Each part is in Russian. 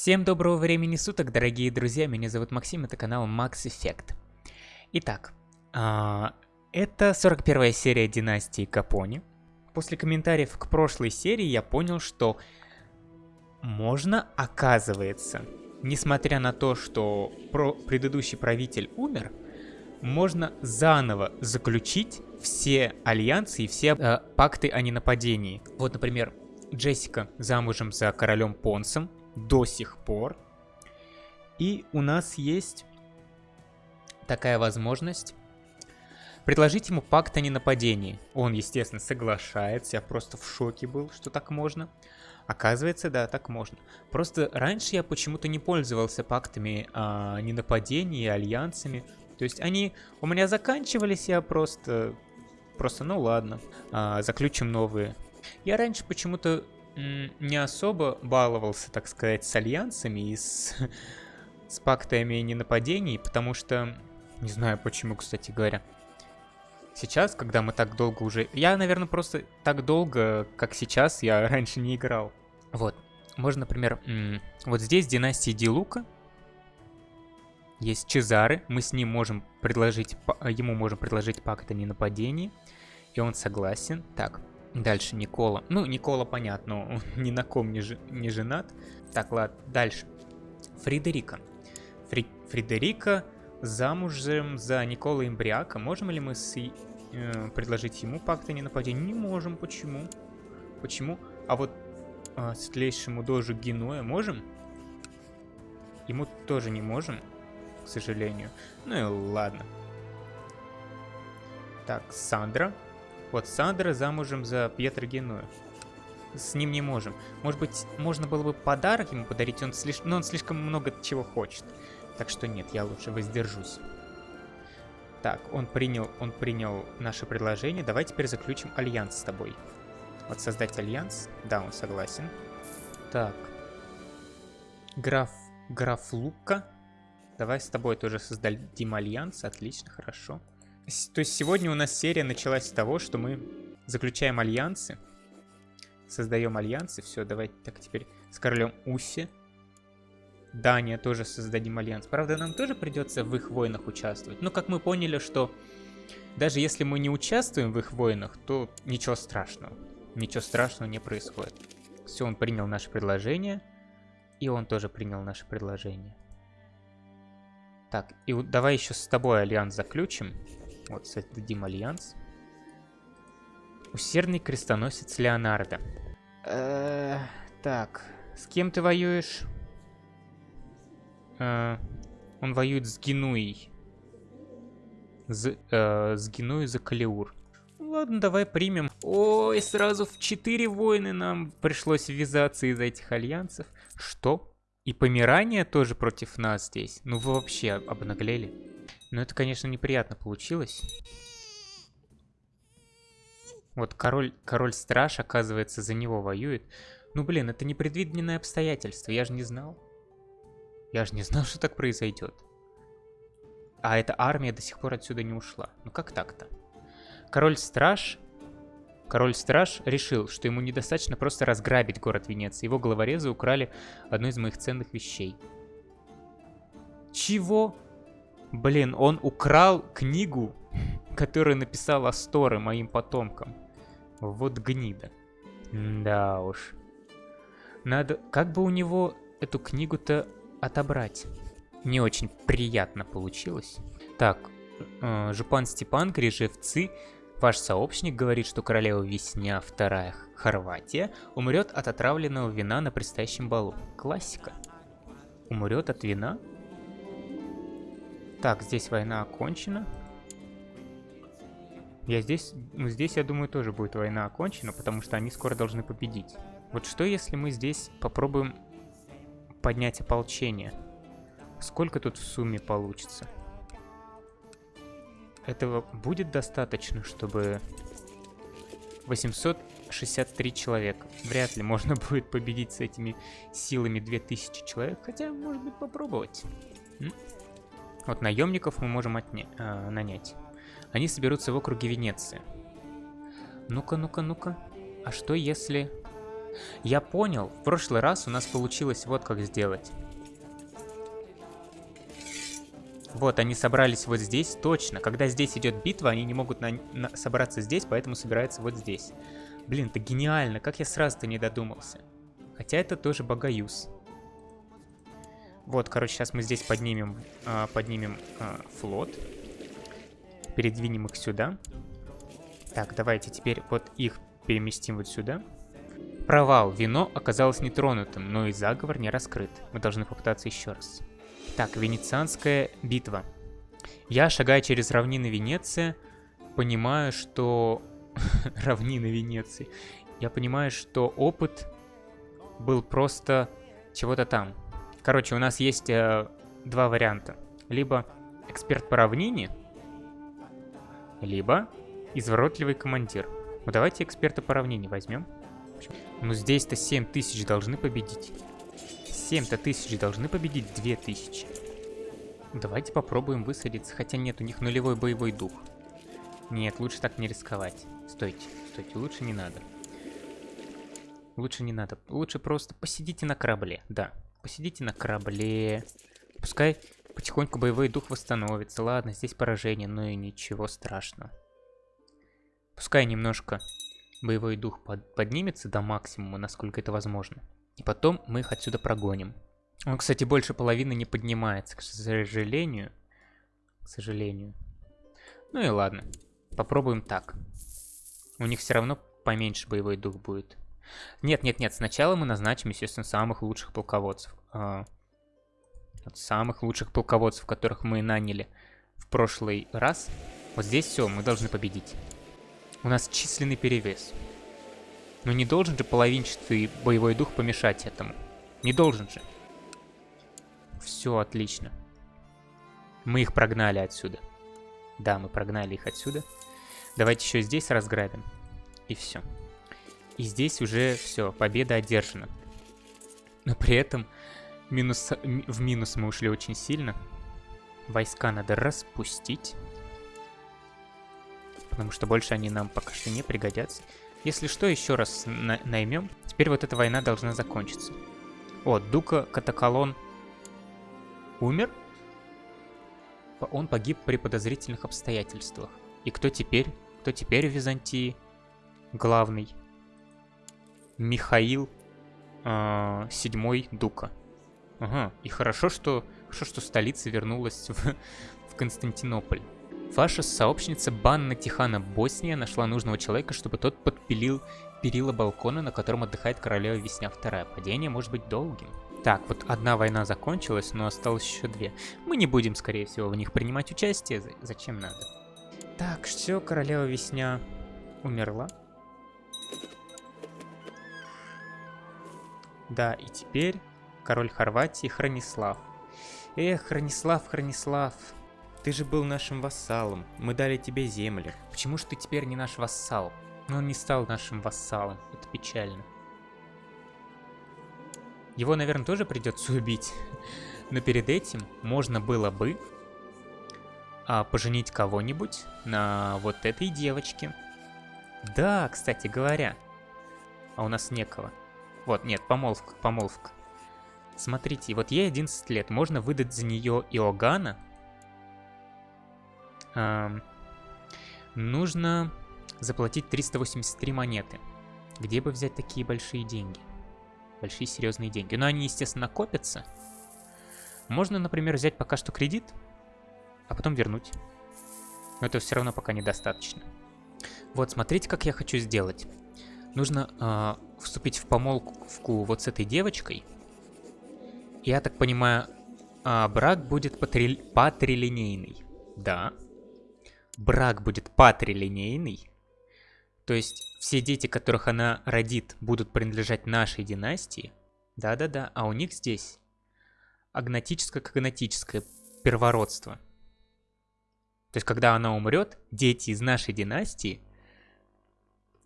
Всем доброго времени суток, дорогие друзья, меня зовут Максим, это канал Max Effect. Итак, а, это 41 серия Династии Капони. После комментариев к прошлой серии я понял, что можно, оказывается, несмотря на то, что про предыдущий правитель умер, можно заново заключить все альянсы и все э, пакты о ненападении. Вот, например, Джессика замужем за королем Понсом до сих пор. И у нас есть такая возможность предложить ему пакт о ненападении. Он, естественно, соглашается, я просто в шоке был, что так можно. Оказывается, да, так можно. Просто раньше я почему-то не пользовался пактами о ненападении, альянсами. То есть они у меня заканчивались, я просто... Просто, ну ладно, а, заключим новые. Я раньше почему-то не особо баловался, так сказать, с альянсами и с, с пактами ненападений, потому что... Не знаю почему, кстати говоря. Сейчас, когда мы так долго уже... Я, наверное, просто так долго, как сейчас, я раньше не играл. Вот. Можно, например, вот здесь династия Дилука. Есть Чезары. Мы с ним можем предложить... Ему можем предложить пакт о ненападении. И он согласен. Так, дальше Никола. Ну, Никола, понятно, он ни на ком не, ж... не женат. Так, ладно, дальше. Фредерика. Фри... Фредерика замужем за Никола Имбриака. Можем ли мы с... э, предложить ему пакт о ненападении? Не можем. Почему? Почему? А вот э, светлейшему дожу Генуя можем? Ему тоже не можем, к сожалению. Ну и ладно. Так, Сандра. Вот Сандра замужем за Пьетро Генуя. С ним не можем. Может быть, можно было бы подарок ему подарить, он слишком, но он слишком много чего хочет. Так что нет, я лучше воздержусь. Так, он принял, он принял наше предложение. Давай теперь заключим альянс с тобой. Вот создать альянс. Да, он согласен. Так. Граф, граф Лука. Давай с тобой тоже создадим альянс. Отлично, хорошо. То есть сегодня у нас серия началась с того, что мы заключаем альянсы. Создаем альянсы. Все, давайте так теперь с королем Уси. Дания тоже создадим альянс. Правда, нам тоже придется в их войнах участвовать. Но как мы поняли, что даже если мы не участвуем в их войнах, то ничего страшного. Ничего страшного не происходит. Все, он принял наше предложение. И он тоже принял наше предложение. Так, и давай еще с тобой альянс заключим. Вот, создадим альянс. Усердный крестоносец Леонардо. Э -э так, с кем ты воюешь? Э, он воюет с Генуей. З, э, с Генуей за Калиур. Ладно, давай примем. Ой, сразу в четыре войны нам пришлось ввязаться из этих альянсов. Что? И Померания тоже против нас здесь? Ну вы вообще обнаглели. Но это, конечно, неприятно получилось. Вот король, король-страж, оказывается, за него воюет. Ну, блин, это непредвиденное обстоятельство, я же не знал. Я же не знал, что так произойдет. А эта армия до сих пор отсюда не ушла. Ну как так-то? Король-страж... Король-страж решил, что ему недостаточно просто разграбить город Венеции. Его головорезы украли одну из моих ценных вещей. Чего? Блин, он украл книгу, которую написал Асторы моим потомкам. Вот гнида. Да уж. Надо... Как бы у него эту книгу-то отобрать. Не очень приятно получилось. Так, э, Жупан Степан, Грижевцы, ваш сообщник говорит, что королева Весня вторая Хорватия умрет от отравленного вина на предстоящем балу. Классика. Умрет от вина? Так, здесь война окончена. Я здесь, ну здесь, я думаю, тоже будет война окончена, потому что они скоро должны победить. Вот что если мы здесь попробуем поднять ополчение. Сколько тут в сумме получится? Этого будет достаточно, чтобы... 863 человека. Вряд ли можно будет победить с этими силами 2000 человек, хотя, может быть, попробовать. М? Вот наемников мы можем отня... э, нанять. Они соберутся в округе Венеции. Ну-ка, ну-ка, ну-ка. А что если... Я понял, в прошлый раз у нас получилось вот как сделать. Вот, они собрались вот здесь, точно. Когда здесь идет битва, они не могут на, на, собраться здесь, поэтому собираются вот здесь. Блин, это гениально, как я сразу-то не додумался. Хотя это тоже богаюз. Вот, короче, сейчас мы здесь поднимем, э, поднимем э, флот. Передвинем их сюда. Так, давайте теперь вот их переместим вот сюда. Провал. Вино оказалось нетронутым, но и заговор не раскрыт. Мы должны попытаться еще раз. Так, Венецианская битва. Я, шагая через равнины Венеции, понимаю, что... равнины Венеции. Я понимаю, что опыт был просто чего-то там. Короче, у нас есть э, два варианта. Либо эксперт по равнине, либо изворотливый командир. Ну давайте эксперта по равнине возьмем. Ну здесь-то 7 тысяч должны победить. 7-то тысяч должны победить 2 тысячи. Давайте попробуем высадиться, хотя нет, у них нулевой боевой дух. Нет, лучше так не рисковать. Стойте, стойте, лучше не надо. Лучше не надо. Лучше просто посидите на корабле, да. Посидите на корабле. Пускай потихоньку боевой дух восстановится. Ладно, здесь поражение, но и ничего страшного. Пускай немножко боевой дух под поднимется до максимума, насколько это возможно. И потом мы их отсюда прогоним. Он, кстати, больше половины не поднимается, к сожалению. К сожалению. Ну и ладно. Попробуем так. У них все равно поменьше боевой дух будет. Нет, нет, нет. Сначала мы назначим, естественно, самых лучших полководцев. А, самых лучших полководцев, которых мы наняли в прошлый раз. Вот здесь все, мы должны победить. У нас численный перевес. Но не должен же половинчатый боевой дух помешать этому. Не должен же. Все отлично. Мы их прогнали отсюда. Да, мы прогнали их отсюда. Давайте еще здесь разграбим. И все. И здесь уже все, победа одержана. Но при этом минус, в минус мы ушли очень сильно. Войска надо распустить. Потому что больше они нам пока что не пригодятся. Если что, еще раз на наймем. Теперь вот эта война должна закончиться. О, Дука Катакалон умер? Он погиб при подозрительных обстоятельствах. И кто теперь? Кто теперь в Византии? Главный. Михаил э, седьмой Дука. Ага, и хорошо, что, хорошо, что столица вернулась в, в Константинополь. Ваша сообщница Банна Тихана Босния нашла нужного человека, чтобы тот подпилил перила балкона, на котором отдыхает королева Весня Вторая. Падение может быть долгим. Так, вот одна война закончилась, но осталось еще две. Мы не будем, скорее всего, в них принимать участие. Зачем надо? Так, все, королева Весня умерла. Да, и теперь король Хорватии Хронислав. Эх, Хронислав, Хронислав, ты же был нашим вассалом. Мы дали тебе земли. Почему же ты теперь не наш вассал? Но он не стал нашим вассалом. Это печально. Его, наверное, тоже придется убить. Но перед этим можно было бы а, поженить кого-нибудь на вот этой девочке. Да, кстати говоря. А у нас некого. Вот, нет, помолвка, помолвка. Смотрите, вот ей 11 лет. Можно выдать за нее Иоганна, Эм, нужно заплатить 383 монеты. Где бы взять такие большие деньги? Большие серьезные деньги. Но они, естественно, копятся. Можно, например, взять пока что кредит, а потом вернуть. Но это все равно пока недостаточно. Вот, смотрите, как я хочу сделать. Нужно э, вступить в помолвку вот с этой девочкой. Я так понимаю, э, брак будет патри... патрилинейный. Да брак будет патрилинейный, то есть все дети, которых она родит, будут принадлежать нашей династии, да-да-да, а у них здесь агнатическое-когнатическое первородство. То есть, когда она умрет, дети из нашей династии,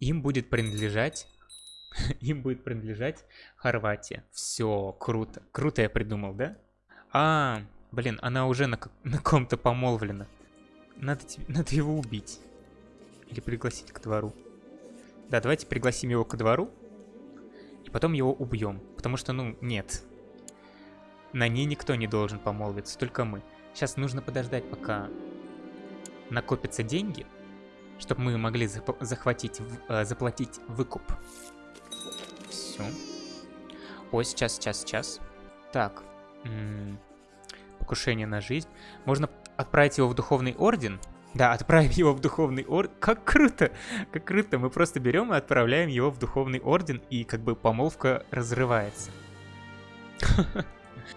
им будет принадлежать, им будет принадлежать Хорватия. Все, круто. Круто я придумал, да? А, блин, она уже на, на ком-то помолвлена. Надо, надо его убить. Или пригласить к двору. Да, давайте пригласим его к двору. потом его убьем. Потому что, ну, нет. На ней никто не должен помолвиться, только мы. Сейчас нужно подождать, пока накопятся деньги, чтобы мы могли захватить, э, заплатить выкуп. Все. Ой, сейчас, сейчас, сейчас. Так. М -м покушение на жизнь. Можно отправить его в духовный орден. Да, отправим его в духовный орден. Как круто! Как круто! Мы просто берем и отправляем его в духовный орден, и как бы помолвка разрывается.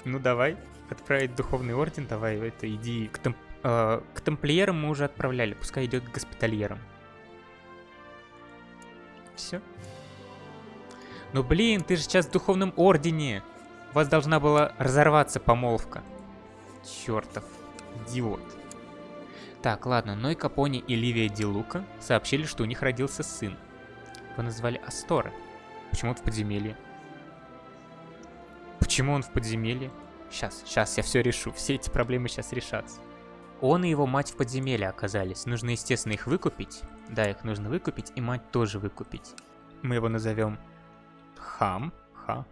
Ну давай, отправить духовный орден, давай, это иди к, э, к тамплиерам мы уже отправляли, пускай идет к госпитальерам. Все. Ну блин, ты же сейчас в духовном ордене. У вас должна была разорваться помолвка. Чертов идиот. Так, ладно, Ной Капони и Ливия Дилука сообщили, что у них родился сын. Его назвали Асторы. Почему он в подземелье? Почему он в подземелье? Сейчас, сейчас я все решу. Все эти проблемы сейчас решатся. Он и его мать в подземелье оказались. Нужно, естественно, их выкупить. Да, их нужно выкупить, и мать тоже выкупить. Мы его назовем Хам. Хам.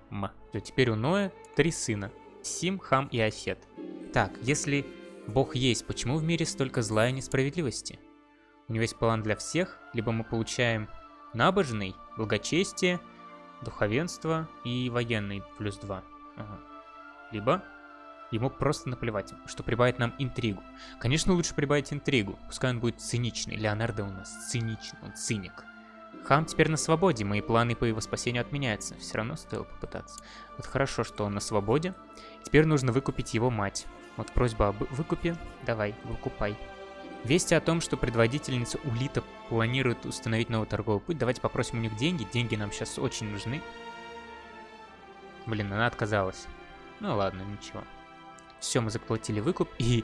Все, теперь у Ноя три сына. Сим, Хам и Афет. Так, если Бог есть, почему в мире столько зла и несправедливости? У него есть план для всех, либо мы получаем набожный, благочестие, духовенство и военный плюс 2. Ага. Либо ему просто наплевать, что прибавит нам интригу. Конечно, лучше прибавить интригу, пускай он будет циничный. Леонардо у нас циничный, он циник. Хам теперь на свободе, мои планы по его спасению отменяются. Все равно стоило попытаться. Вот хорошо, что он на свободе. Теперь нужно выкупить его мать. Вот просьба об выкупе. Давай, выкупай. Вести о том, что предводительница Улита планирует установить новый торговый путь. Давайте попросим у них деньги. Деньги нам сейчас очень нужны. Блин, она отказалась. Ну ладно, ничего. Все, мы заплатили выкуп, и...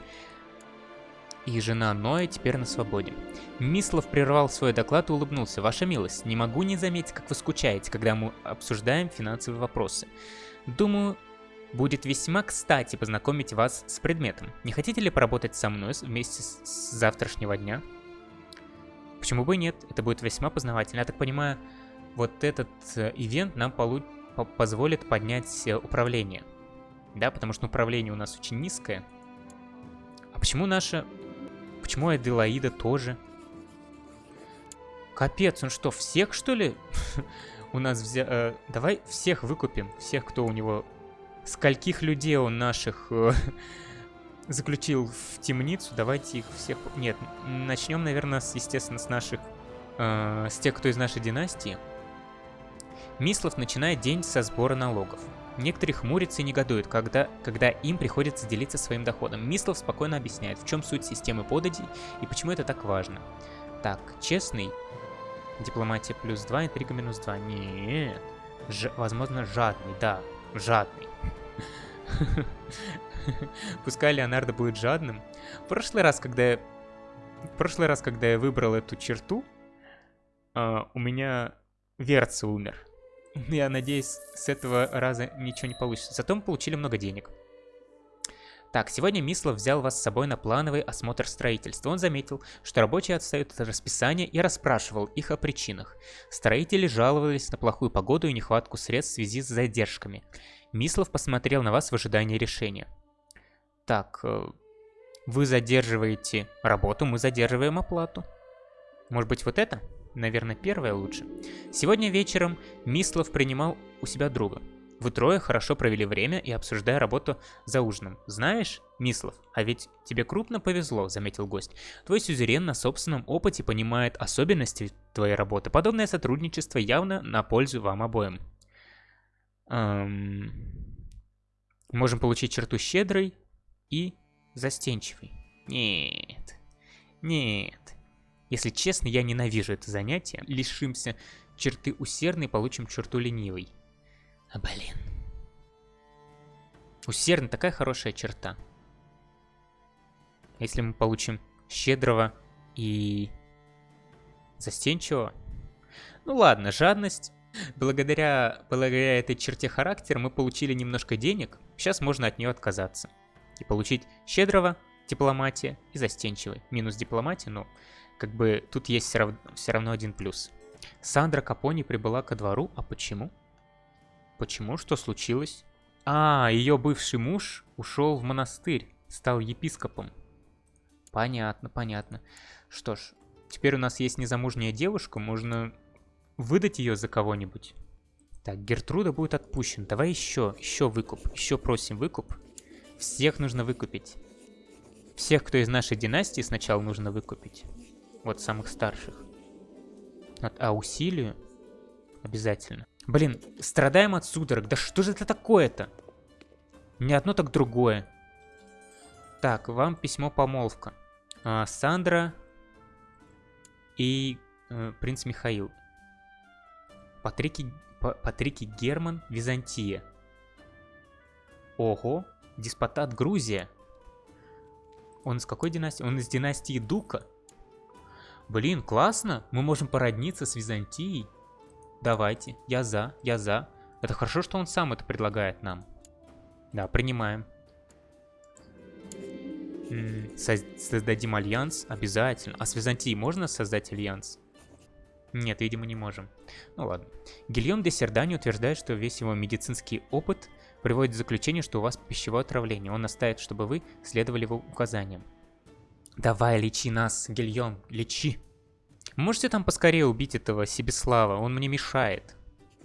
И жена Ноя теперь на свободе. Мислов прервал свой доклад и улыбнулся. Ваша милость, не могу не заметить, как вы скучаете, когда мы обсуждаем финансовые вопросы. Думаю, будет весьма кстати познакомить вас с предметом. Не хотите ли поработать со мной вместе с завтрашнего дня? Почему бы и нет? Это будет весьма познавательно. Я так понимаю, вот этот э, ивент нам получит позволит поднять э, управление. Да, потому что управление у нас очень низкое. А почему наша... Почему Аделаида тоже? Капец, он что, всех что ли у нас взял? Э, давай всех выкупим. Всех, кто у него... Скольких людей он наших э, заключил в темницу. Давайте их всех... Нет, начнем, наверное, с, естественно, с наших... Э, с тех, кто из нашей династии. Мислов начинает день со сбора налогов. Некоторые хмурятся и негодуют, когда, когда им приходится делиться своим доходом. Мислов спокойно объясняет, в чем суть системы податей и почему это так важно. Так, честный. Дипломатия плюс 2, интрига минус 2. Нет. Ж возможно, жадный, да. Жадный. Пускай Леонардо будет жадным. В прошлый раз, когда я... В прошлый раз, когда я выбрал эту черту, uh, у меня Верца умер. Я надеюсь, с этого раза ничего не получится. Зато мы получили много денег. Так, сегодня Мислов взял вас с собой на плановый осмотр строительства. Он заметил, что рабочие отстают от расписания и расспрашивал их о причинах. Строители жаловались на плохую погоду и нехватку средств в связи с задержками. Мислов посмотрел на вас в ожидании решения. Так, э, вы задерживаете работу, мы задерживаем оплату. Может быть вот это? Наверное, первое лучше. Сегодня вечером Мислов принимал у себя друга. Вы трое хорошо провели время и обсуждая работу за ужином. Знаешь, Мислов, а ведь тебе крупно повезло, заметил гость. Твой сюзерен на собственном опыте понимает особенности твоей работы. Подобное сотрудничество явно на пользу вам обоим. Эм... Можем получить черту щедрой и застенчивой. Нет. Нет. Если честно, я ненавижу это занятие. Лишимся черты усердной, получим черту ленивой. А блин. Усердный такая хорошая черта. Если мы получим щедрого и застенчивого. Ну ладно, жадность. Благодаря, благодаря этой черте характера мы получили немножко денег. Сейчас можно от нее отказаться. И получить щедрого, дипломатия и застенчивый. Минус дипломатия, но как бы тут есть все равно, все равно один плюс. Сандра Капони прибыла ко двору, а почему? Почему? Что случилось? А, ее бывший муж ушел в монастырь, стал епископом. Понятно, понятно. Что ж, теперь у нас есть незамужняя девушка, можно выдать ее за кого-нибудь. Так, Гертруда будет отпущена. Давай еще, еще выкуп. Еще просим выкуп. Всех нужно выкупить. Всех, кто из нашей династии, сначала нужно выкупить. Вот самых старших. Вот, а усилию? Обязательно. Блин, страдаем от судорог. Да что же это такое-то? Не одно, так другое. Так, вам письмо помолвка. А, Сандра и э, принц Михаил. Патрики, Патрики Герман, Византия. Ого, деспотат Грузия. Он из какой династии? Он из династии Дука. Блин, классно. Мы можем породниться с Византией. Давайте, я за, я за. Это хорошо, что он сам это предлагает нам. Да, принимаем. создадим альянс? Обязательно. А с Византией можно создать альянс? Нет, видимо, не можем. Ну ладно. Гильем де Сердани утверждает, что весь его медицинский опыт приводит к заключению, что у вас пищевое отравление. Он настаивает, чтобы вы следовали его указаниям. Давай, лечи нас, Гильем, лечи. Можете там поскорее убить этого Себеслава, он мне мешает.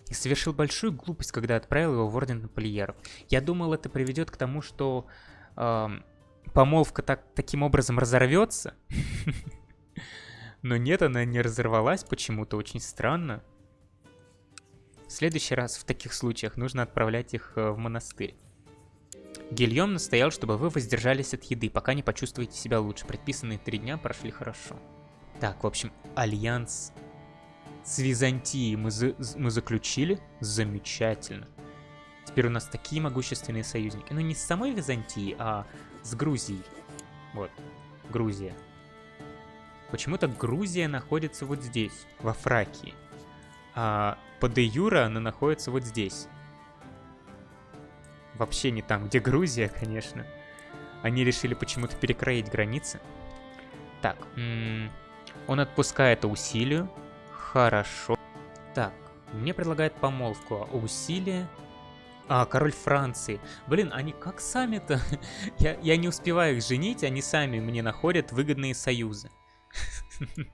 И совершил большую глупость, когда отправил его в Орден Тамплиеров. Я думал, это приведет к тому, что э, помолвка так, таким образом разорвется. Но нет, она не разорвалась почему-то, очень странно. В следующий раз в таких случаях нужно отправлять их э, в монастырь. Гильем настоял, чтобы вы воздержались от еды, пока не почувствуете себя лучше. Предписанные три дня прошли хорошо. Так, в общем, альянс с Византией мы, за мы заключили. Замечательно. Теперь у нас такие могущественные союзники. Ну, не с самой Византией, а с Грузией. Вот, Грузия. Почему-то Грузия находится вот здесь, во Фракии. А по де юра она находится вот здесь вообще не там, где Грузия, конечно. Они решили почему-то перекроить границы. Так, он отпускает усилию. Хорошо. Так, мне предлагает помолвку. А усилие... А, король Франции. Блин, они как сами-то? я, я не успеваю их женить, они сами мне находят выгодные союзы.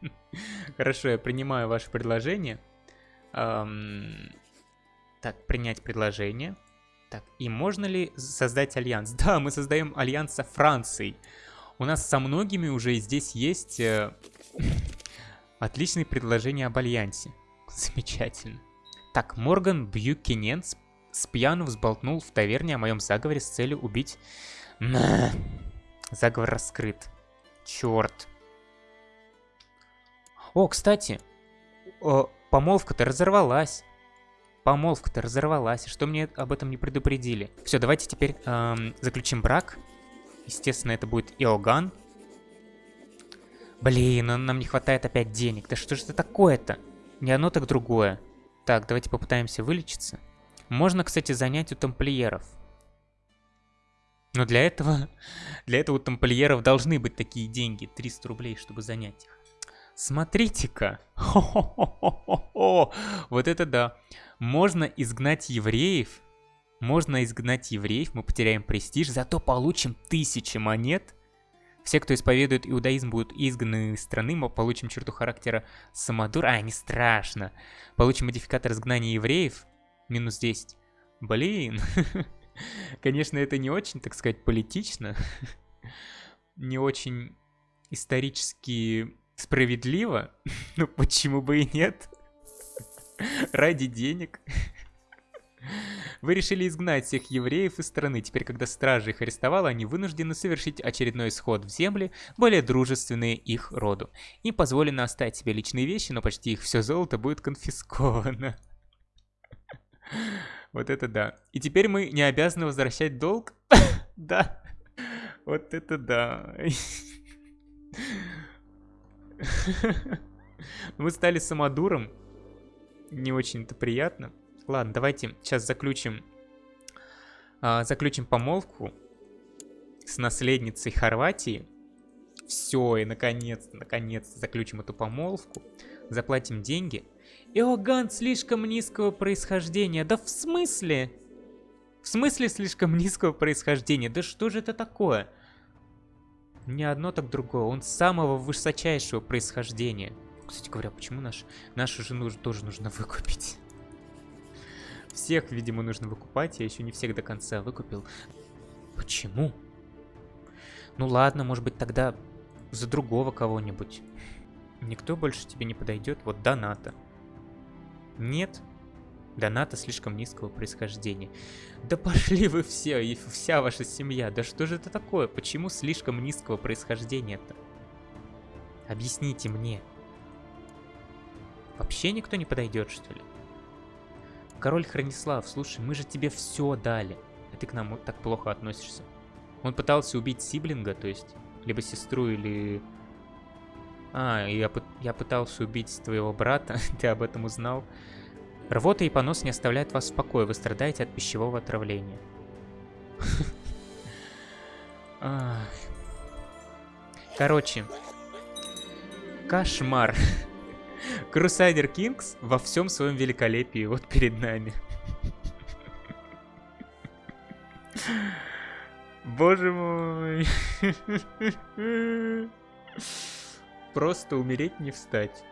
Хорошо, я принимаю ваше предложение. Так, принять предложение. Так, и можно ли создать альянс? Да, мы создаем альянс со Францией. У нас со многими уже здесь есть э, отличные предложения об альянсе. Замечательно. Так, Морган Бьюкинен спьяну взболтнул в таверне о моем заговоре с целью убить... Заговор раскрыт. Черт. О, кстати, помолвка-то разорвалась. Помолвка-то разорвалась, что мне об этом не предупредили? Все, давайте теперь эм, заключим брак. Естественно, это будет Иоганн. Блин, нам не хватает опять денег. Да что же это такое-то? Не одно, так другое. Так, давайте попытаемся вылечиться. Можно, кстати, занять у тамплиеров. Но для этого, для этого у тамплиеров должны быть такие деньги. 300 рублей, чтобы занять их. Смотрите-ка. Вот это да. Можно изгнать евреев. Можно изгнать евреев, мы потеряем престиж, зато получим тысячи монет. Все, кто исповедует иудаизм, будут изгнаны из страны, мы получим черту характера самодур. А, не страшно. Получим модификатор изгнания евреев. Минус 10. Блин. Конечно, это не очень, так сказать, политично. Не очень исторически справедливо. Ну, почему бы и нет? Ради денег. Вы решили изгнать всех евреев из страны. Теперь, когда стражи их арестовала, они вынуждены совершить очередной исход в земли, более дружественные их роду. Им позволено оставить себе личные вещи, но почти их все золото будет конфисковано. Вот это да. И теперь мы не обязаны возвращать долг? Да. Вот это да. Мы стали самодуром не очень-то приятно. Ладно, давайте сейчас заключим, а, заключим помолвку с наследницей Хорватии. Все, и наконец-то, наконец-то заключим эту помолвку, заплатим деньги. Иоганн слишком низкого происхождения. Да в смысле? В смысле слишком низкого происхождения? Да что же это такое? Не одно, так другое. Он самого высочайшего происхождения. Кстати говоря, почему наш, нашу жену тоже нужно выкупить? Всех, видимо, нужно выкупать. Я еще не всех до конца выкупил. Почему? Ну ладно, может быть тогда за другого кого-нибудь. Никто больше тебе не подойдет. Вот доната. Нет. Доната слишком низкого происхождения. Да пошли вы все, и вся ваша семья. Да что же это такое? Почему слишком низкого происхождения-то? Объясните мне. Вообще никто не подойдет, что ли? Король Хранислав, слушай, мы же тебе все дали. А ты к нам так плохо относишься. Он пытался убить сиблинга, то есть, либо сестру, или... А, я, я пытался убить твоего брата, ты об этом узнал. Рвота и понос не оставляют вас в покое, вы страдаете от пищевого отравления. Короче, кошмар. Crusader Kings во всем своем великолепии вот перед нами. Боже мой. Просто умереть не встать.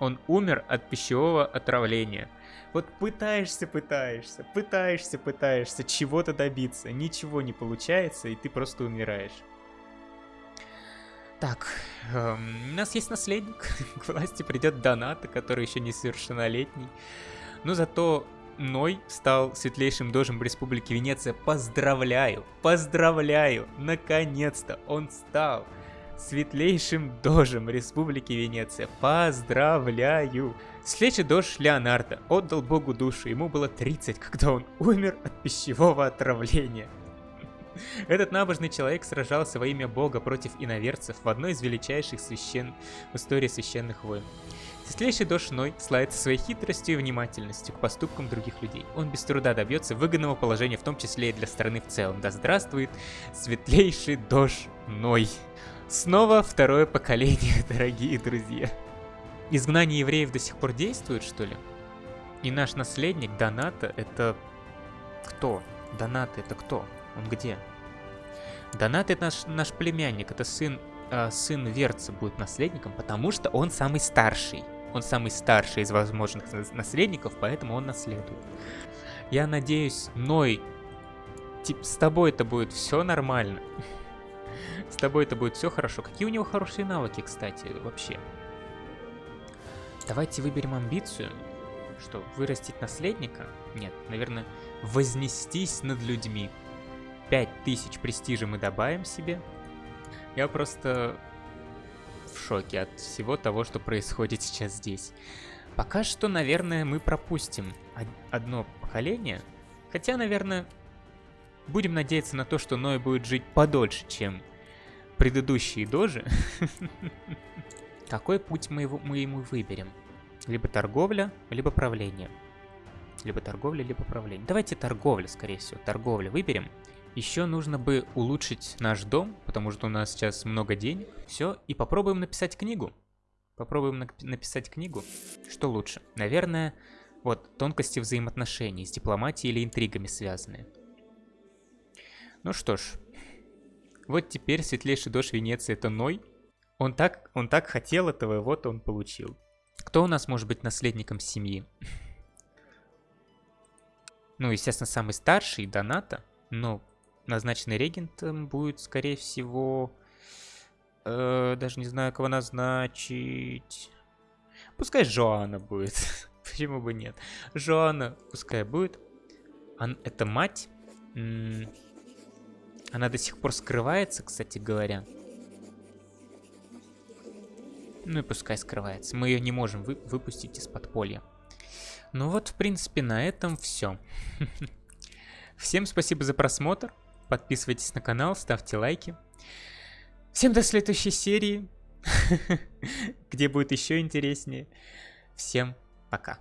Он умер от пищевого отравления. Вот пытаешься, пытаешься, пытаешься, пытаешься чего-то добиться, ничего не получается, и ты просто умираешь. Так, эм, у нас есть наследник, к власти придет Доната, который еще не совершеннолетний. Но зато Ной стал светлейшим дожем Республики Венеция. Поздравляю, поздравляю, наконец-то он стал светлейшим дожем Республики Венеция. Поздравляю! Следующий дож Леонардо отдал богу душу. Ему было 30, когда он умер от пищевого отравления. Этот набожный человек сражался во имя бога против иноверцев в одной из величайших священ... в истории священных войн. Светлейший Дош Ной славится своей хитростью и внимательностью к поступкам других людей. Он без труда добьется выгодного положения, в том числе и для страны в целом. Да здравствует Светлейший Дош Ной. Снова второе поколение, дорогие друзья. Изгнание евреев до сих пор действует, что ли? И наш наследник Доната это... Кто? Доната это кто? Он где? Донат это наш, наш племянник, это сын, э, сын Верца будет наследником, потому что он самый старший. Он самый старший из возможных наследников, поэтому он наследует. Я надеюсь, Ной, тип, с тобой это будет все нормально. С тобой это будет все хорошо. Какие у него хорошие навыки, кстати, вообще? Давайте выберем амбицию. Что, вырастить наследника? Нет, наверное, вознестись над людьми. 5000 престижа мы добавим себе. Я просто в шоке от всего того, что происходит сейчас здесь. Пока что, наверное, мы пропустим одно поколение. Хотя, наверное, будем надеяться на то, что Ной будет жить подольше, чем предыдущие дожи. Какой путь мы, его, мы ему выберем? Либо торговля, либо правление. Либо торговля, либо правление. Давайте торговля, скорее всего. Торговля выберем. Еще нужно бы улучшить наш дом, потому что у нас сейчас много денег. Все, и попробуем написать книгу. Попробуем на написать книгу. Что лучше? Наверное, вот, тонкости взаимоотношений с дипломатией или интригами связанные. Ну что ж, вот теперь светлейший дождь Венеции это Ной. Он так, он так хотел этого, и вот он получил. Кто у нас может быть наследником семьи? Ну, естественно, самый старший, Доната. Но назначенный регентом будет, скорее всего... Э, даже не знаю, кого назначить. Пускай Жоанна будет. Почему бы нет? Жоанна пускай будет. Ан это мать. Она до сих пор скрывается, кстати говоря. Ну и пускай скрывается. Мы ее не можем вы выпустить из подполья. Ну вот, в принципе, на этом все. Всем спасибо за просмотр. Подписывайтесь на канал, ставьте лайки. Всем до следующей серии, где будет еще интереснее. Всем пока.